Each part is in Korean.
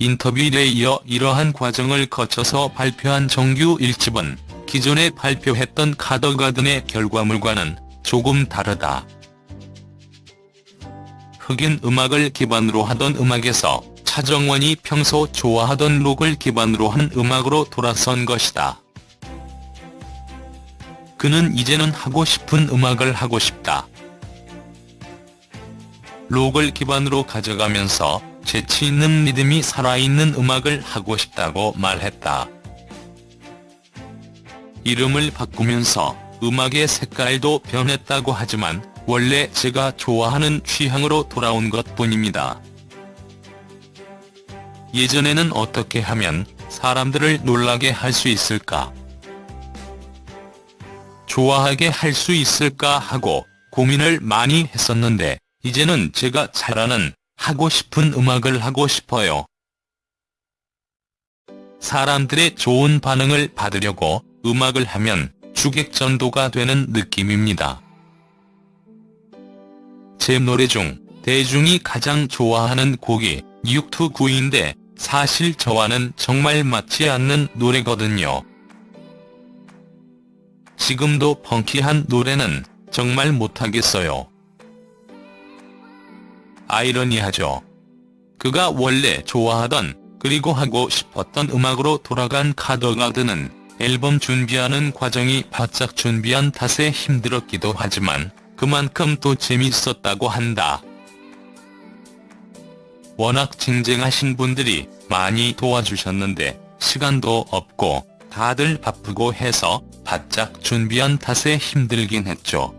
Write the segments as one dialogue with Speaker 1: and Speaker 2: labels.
Speaker 1: 인터뷰에 이어 이러한 과정을 거쳐서 발표한 정규 1집은 기존에 발표했던 카더가든의 결과물과는 조금 다르다. 흑인 음악을 기반으로 하던 음악에서 차정원이 평소 좋아하던 록을 기반으로 한 음악으로 돌아선 것이다. 그는 이제는 하고 싶은 음악을 하고 싶다. 록을 기반으로 가져가면서 재치있는 리듬이 살아있는 음악을 하고 싶다고 말했다. 이름을 바꾸면서 음악의 색깔도 변했다고 하지만 원래 제가 좋아하는 취향으로 돌아온 것뿐입니다. 예전에는 어떻게 하면 사람들을 놀라게 할 수 있을까? 좋아하게 할 수 있을까 하고 고민을 많이 했었는데 이제는 제가 잘하는 하고 싶은 음악을 하고 싶어요. 사람들의 좋은 반응을 받으려고 음악을 하면 주객전도가 되는 느낌입니다. 제 노래 중 대중이 가장 좋아하는 곡이 629인데 사실 저와는 정말 맞지 않는 노래거든요. 지금도 펑키한 노래는 정말 못하겠어요. 아이러니하죠. 그가 원래 좋아하던 그리고 하고 싶었던 음악으로 돌아간 카더가드는 앨범 준비하는 과정이 바짝 준비한 탓에 힘들었기도 하지만 그만큼 또 재밌었다고 한다. 워낙 쟁쟁하신 분들이 많이 도와주셨는데 시간도 없고 다들 바쁘고 해서 바짝 준비한 탓에 힘들긴 했죠.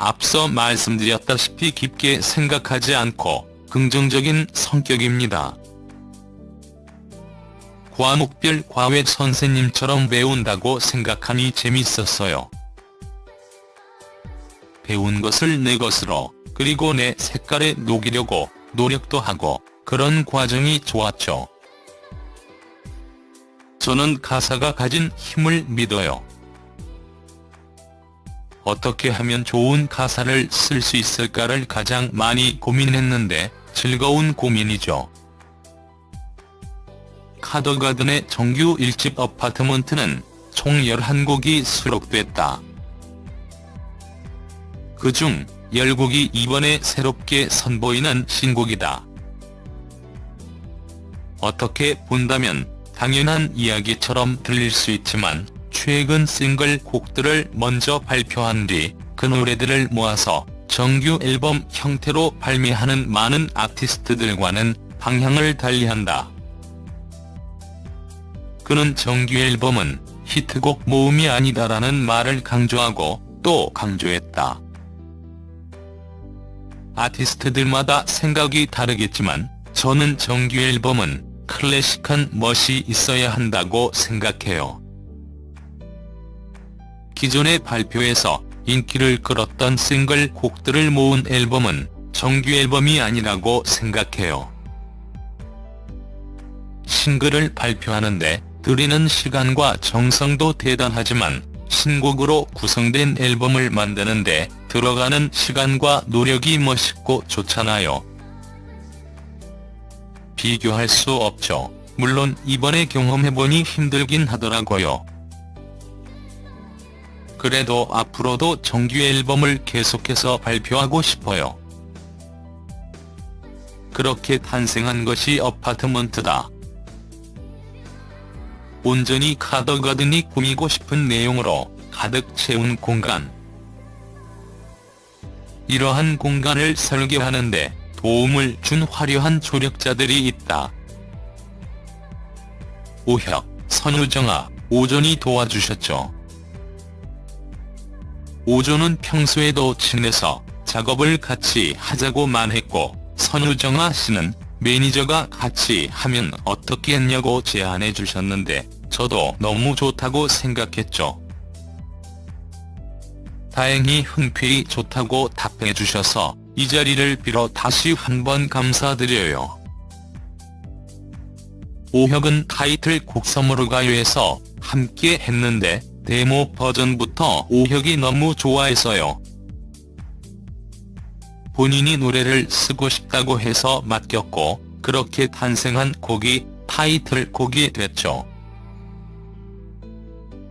Speaker 1: 앞서 말씀드렸다시피 깊게 생각하지 않고 긍정적인 성격입니다. 과목별 과외 선생님처럼 배운다고 생각하니 재밌었어요. 배운 것을 내 것으로 그리고 내 색깔에 녹이려고 노력도 하고 그런 과정이 좋았죠. 저는 가사가 가진 힘을 믿어요. 어떻게 하면 좋은 가사를 쓸 수 있을까를 가장 많이 고민했는데 즐거운 고민이죠. 카더가든의 정규 1집 어파트먼트는 총 11곡이 수록됐다. 그중 10곡이 이번에 새롭게 선보이는 신곡이다. 어떻게 본다면 당연한 이야기처럼 들릴 수 있지만 최근 싱글 곡들을 먼저 발표한 뒤 그 노래들을 모아서 정규 앨범 형태로 발매하는 많은 아티스트들과는 방향을 달리한다. 그는 정규 앨범은 히트곡 모음이 아니다라는 말을 강조하고 또 강조했다. 아티스트들마다 생각이 다르겠지만 저는 정규 앨범은 클래식한 멋이 있어야 한다고 생각해요. 기존의 발표에서 인기를 끌었던 싱글 곡들을 모은 앨범은 정규 앨범이 아니라고 생각해요. 싱글을 발표하는데 들이는 시간과 정성도 대단하지만 신곡으로 구성된 앨범을 만드는데 들어가는 시간과 노력이 멋있고 좋잖아요. 비교할 수 없죠. 물론 이번에 경험해보니 힘들긴 하더라고요. 그래도 앞으로도 정규 앨범을 계속해서 발표하고 싶어요. 그렇게 탄생한 것이 어파트먼트다. 온전히 카더가든이 꾸미고 싶은 내용으로 가득 채운 공간. 이러한 공간을 설계하는데 도움을 준 화려한 조력자들이 있다. 오혁, 선우정아, 오존이 도와주셨죠. 오존은 평소에도 친해서 작업을 같이 하자고만 했고 선우정아 씨는 매니저가 같이 하면 어떻게 했냐고 제안해 주셨는데 저도 너무 좋다고 생각했죠. 다행히 흔쾌히 좋다고 답해 주셔서 이 자리를 빌어 다시 한번 감사드려요. 오혁은 타이틀 곡 섬으로 가요에서 함께 했는데 데모 버전부터 오혁이 너무 좋아해서요. 본인이 노래를 쓰고 싶다고 해서 맡겼고 그렇게 탄생한 곡이 타이틀곡이 됐죠.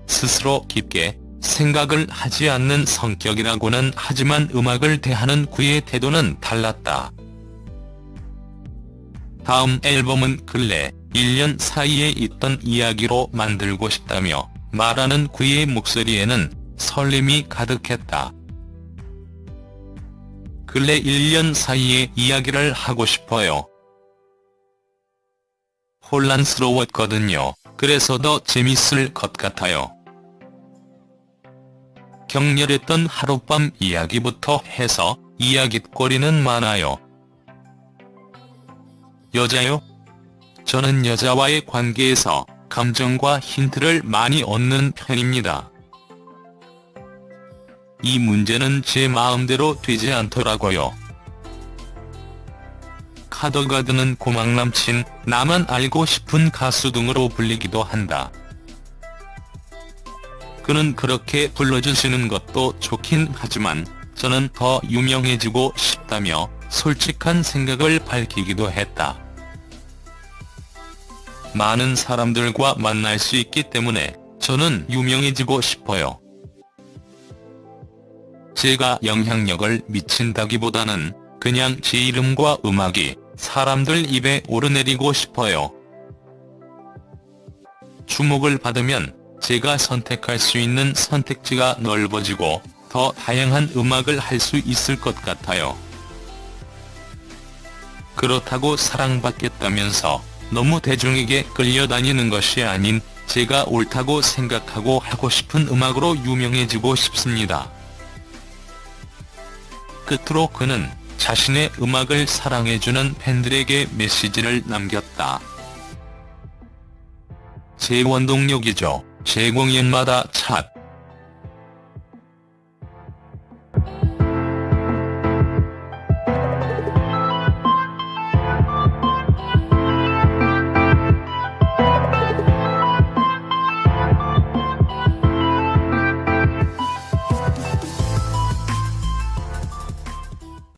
Speaker 1: 스스로 깊게 생각을 하지 않는 성격이라고는 하지만 음악을 대하는 그의 태도는 달랐다. 다음 앨범은 근래 1년 사이에 있던 이야기로 만들고 싶다며 말하는 그의 목소리에는 설렘이 가득했다. 근래 1년 사이의 이야기를 하고 싶어요. 혼란스러웠거든요. 그래서 더 재밌을 것 같아요. 격렬했던 하룻밤 이야기부터 해서 이야깃거리는 많아요. 여자요? 저는 여자와의 관계에서 감정과 힌트를 많이 얻는 편입니다. 이 문제는 제 마음대로 되지 않더라고요. 카더가드는 고막남친, 나만 알고 싶은 가수 등으로 불리기도 한다. 그는 그렇게 불러주시는 것도 좋긴 하지만 저는 더 유명해지고 싶다며 솔직한 생각을 밝히기도 했다. 많은 사람들과 만날 수 있기 때문에 저는 유명해지고 싶어요. 제가 영향력을 미친다기보다는 그냥 제 이름과 음악이 사람들 입에 오르내리고 싶어요. 주목을 받으면 제가 선택할 수 있는 선택지가 넓어지고 더 다양한 음악을 할 수 있을 것 같아요. 그렇다고 사랑받겠다면서 너무 대중에게 끌려다니는 것이 아닌 제가 옳다고 생각하고 하고 싶은 음악으로 유명해지고 싶습니다. 끝으로 그는 자신의 음악을 사랑해주는 팬들에게 메시지를 남겼다. 제 원동력이죠. 제 공연마다 찻.